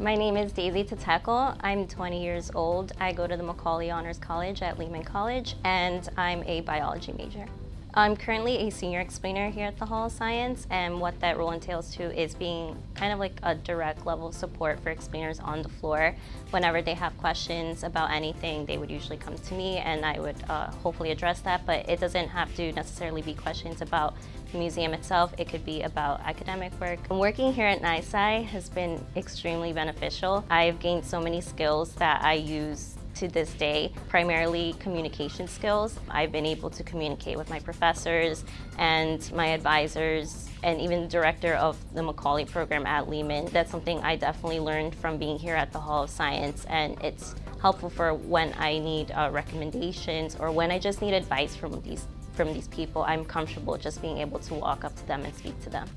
My name is Daisy Tatekle. I'm 20 years old. I go to the Macaulay Honors College at Lehman College, and I'm a biology major. I'm currently a senior explainer here at the Hall of Science, and what that role entails too is being kind of like a direct level of support for explainers on the floor. Whenever they have questions about anything, they would usually come to me, and I would uh, hopefully address that, but it doesn't have to necessarily be questions about the museum itself. It could be about academic work. Working here at NYSCI has been extremely beneficial. I've gained so many skills that I use to this day, primarily communication skills. I've been able to communicate with my professors and my advisors and even the director of the Macaulay program at Lehman. That's something I definitely learned from being here at the Hall of Science and it's helpful for when I need uh, recommendations or when I just need advice from these, from these people. I'm comfortable just being able to walk up to them and speak to them.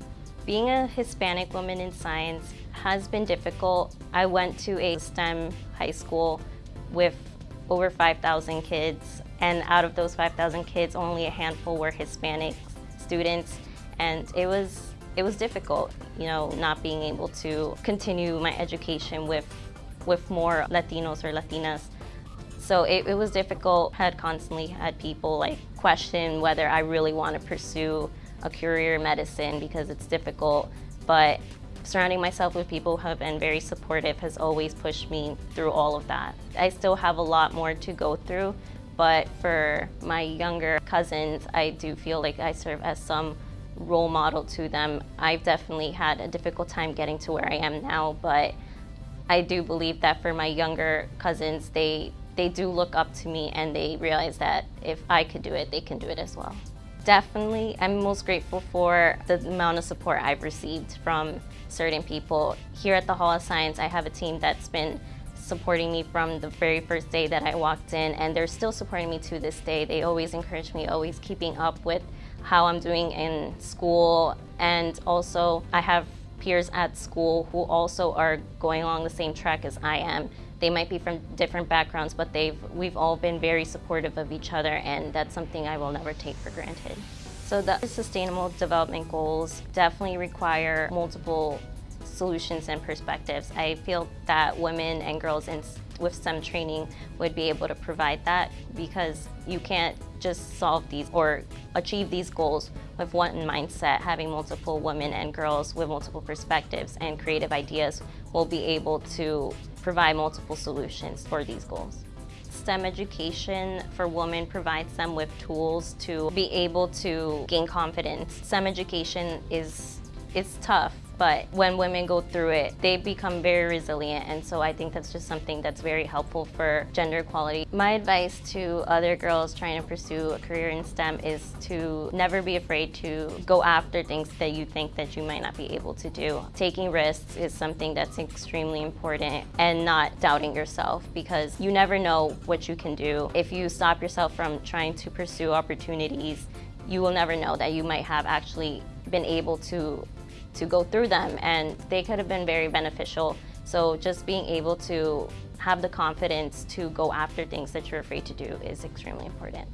Being a Hispanic woman in science has been difficult. I went to a STEM high school with over 5,000 kids. And out of those 5,000 kids, only a handful were Hispanic students. And it was, it was difficult, you know, not being able to continue my education with, with more Latinos or Latinas. So it, it was difficult. I had constantly had people like question whether I really want to pursue a career in medicine because it's difficult. But Surrounding myself with people who have been very supportive has always pushed me through all of that. I still have a lot more to go through, but for my younger cousins, I do feel like I serve as some role model to them. I've definitely had a difficult time getting to where I am now, but I do believe that for my younger cousins, they, they do look up to me and they realize that if I could do it, they can do it as well. Definitely, I'm most grateful for the amount of support I've received from certain people. Here at the Hall of Science, I have a team that's been supporting me from the very first day that I walked in, and they're still supporting me to this day. They always encourage me, always keeping up with how I'm doing in school, and also I have peers at school who also are going along the same track as I am. They might be from different backgrounds, but they've, we've all been very supportive of each other, and that's something I will never take for granted. So the Sustainable Development Goals definitely require multiple solutions and perspectives. I feel that women and girls in, with STEM training would be able to provide that because you can't just solve these or achieve these goals with one mindset. Having multiple women and girls with multiple perspectives and creative ideas will be able to provide multiple solutions for these goals. STEM education for women provides them with tools to be able to gain confidence. STEM education is, is tough but when women go through it, they become very resilient. And so I think that's just something that's very helpful for gender equality. My advice to other girls trying to pursue a career in STEM is to never be afraid to go after things that you think that you might not be able to do. Taking risks is something that's extremely important and not doubting yourself because you never know what you can do. If you stop yourself from trying to pursue opportunities, you will never know that you might have actually been able to to go through them and they could have been very beneficial. So just being able to have the confidence to go after things that you're afraid to do is extremely important.